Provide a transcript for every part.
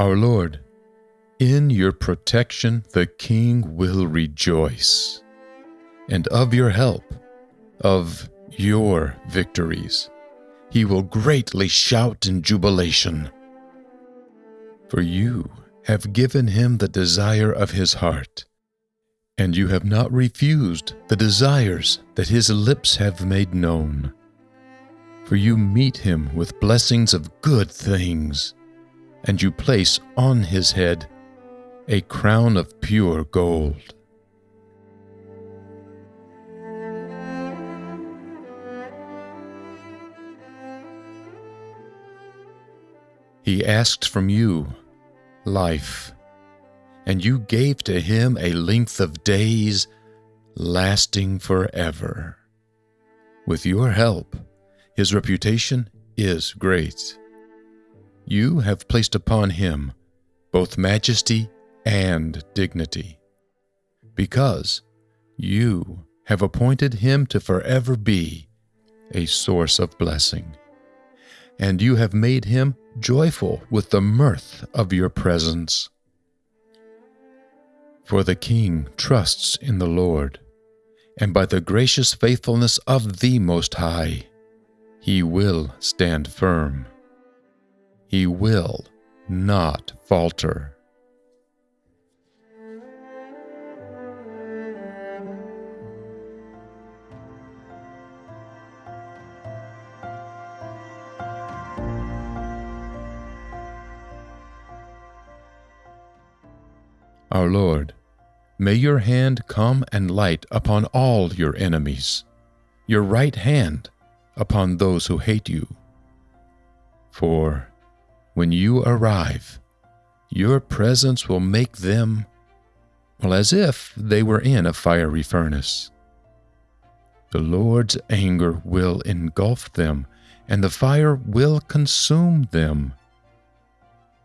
Our Lord, in your protection the king will rejoice, and of your help, of your victories, he will greatly shout in jubilation. For you have given him the desire of his heart, and you have not refused the desires that his lips have made known. For you meet him with blessings of good things, and you place on his head a crown of pure gold. He asked from you life, and you gave to him a length of days lasting forever. With your help, his reputation is great. You have placed upon him both majesty and dignity, because you have appointed him to forever be a source of blessing, and you have made him joyful with the mirth of your presence. For the king trusts in the Lord, and by the gracious faithfulness of the Most High, he will stand firm. He will not falter. Our Lord, may your hand come and light upon all your enemies, your right hand upon those who hate you. For when you arrive, your presence will make them, well, as if they were in a fiery furnace. The Lord's anger will engulf them, and the fire will consume them.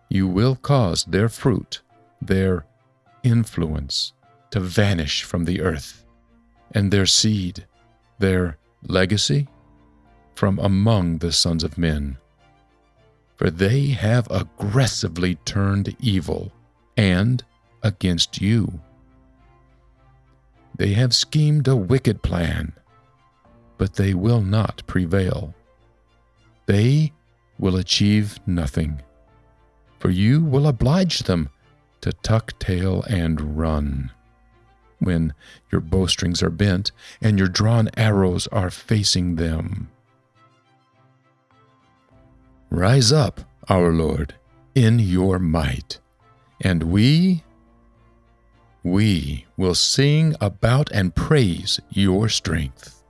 You will cause their fruit, their influence to vanish from the earth, and their seed, their legacy, from among the sons of men. For they have aggressively turned evil and against you. They have schemed a wicked plan, but they will not prevail. They will achieve nothing, for you will oblige them to tuck tail and run. When your bowstrings are bent and your drawn arrows are facing them. Rise up, our Lord, in your might, and we, we will sing about and praise your strength.